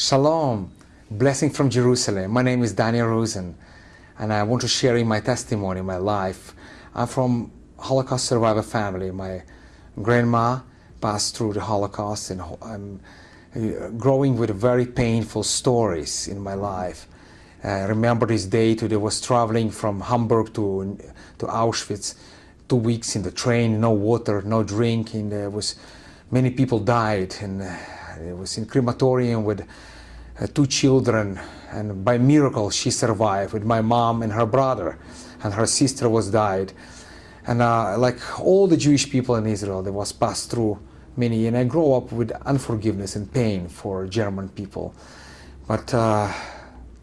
Shalom, blessing from Jerusalem. My name is Daniel Rosen, and I want to share in my testimony, my life. I'm from Holocaust survivor family. My grandma passed through the Holocaust, and I'm uh, growing with very painful stories in my life. I remember this date I was traveling from Hamburg to, to Auschwitz, two weeks in the train, no water, no drink, and there was many people died, and uh, it was in crematorium with uh, two children, and by miracle she survived with my mom and her brother, and her sister was died. And uh, like all the Jewish people in Israel, there was passed through many, and I grew up with unforgiveness and pain for German people. But uh,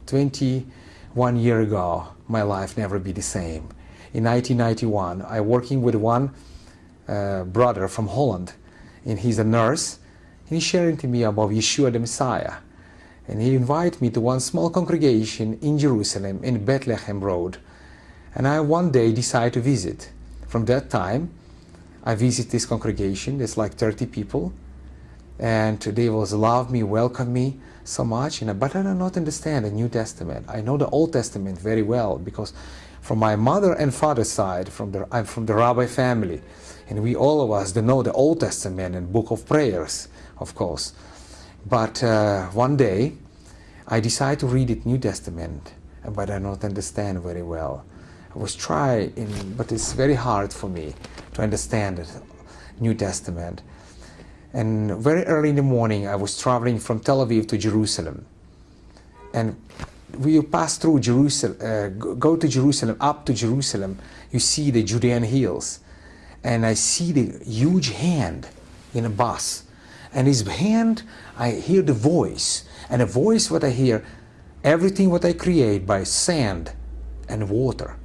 21 year ago, my life never be the same. In 1991, I working with one uh, brother from Holland, and he's a nurse, he's sharing to me about Yeshua the Messiah. And he invited me to one small congregation in Jerusalem in Bethlehem Road. And I one day decided to visit. From that time, I visit this congregation. There's like 30 people. And they was love me, welcome me so much. And, but I do not understand the New Testament. I know the Old Testament very well because from my mother and father's side, from the, I'm from the rabbi family. And we all of us know the Old Testament and book of prayers, of course. But uh, one day, I decided to read it New Testament, but I don't understand very well. I was trying, but it's very hard for me to understand the New Testament. And very early in the morning, I was traveling from Tel Aviv to Jerusalem. And we pass through Jerusalem, uh, go to Jerusalem, up to Jerusalem, you see the Judean hills. And I see the huge hand in a bus and his hand, I hear the voice. And the voice what I hear, everything what I create by sand and water,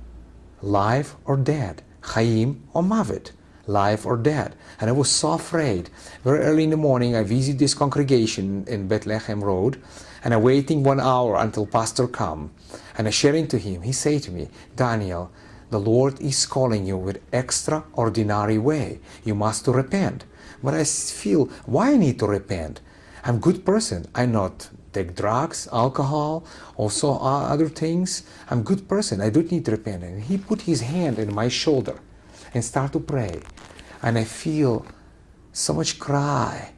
life or dead, Chaim or Mavet, life or dead. And I was so afraid. Very early in the morning, I visit this congregation in Bethlehem Road, and I'm waiting one hour until pastor come. And I sharing to him, he say to me, Daniel, the Lord is calling you with extraordinary way. You must to repent. But I feel, why I need to repent? I'm good person. I not take drugs, alcohol, also other things. I'm good person. I don't need to repent. And he put his hand in my shoulder and start to pray. And I feel so much cry.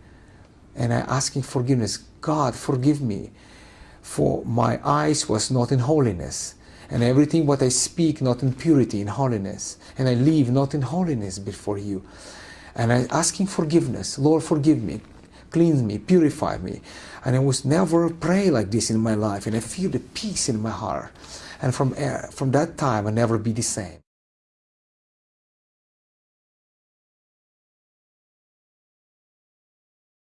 And I asking forgiveness. God, forgive me. For my eyes was not in holiness. And everything what I speak not in purity, in holiness. And I live not in holiness before you and I asking forgiveness. Lord, forgive me, cleanse me, purify me. And I was never pray like this in my life, and I feel the peace in my heart. And from, uh, from that time, I never be the same.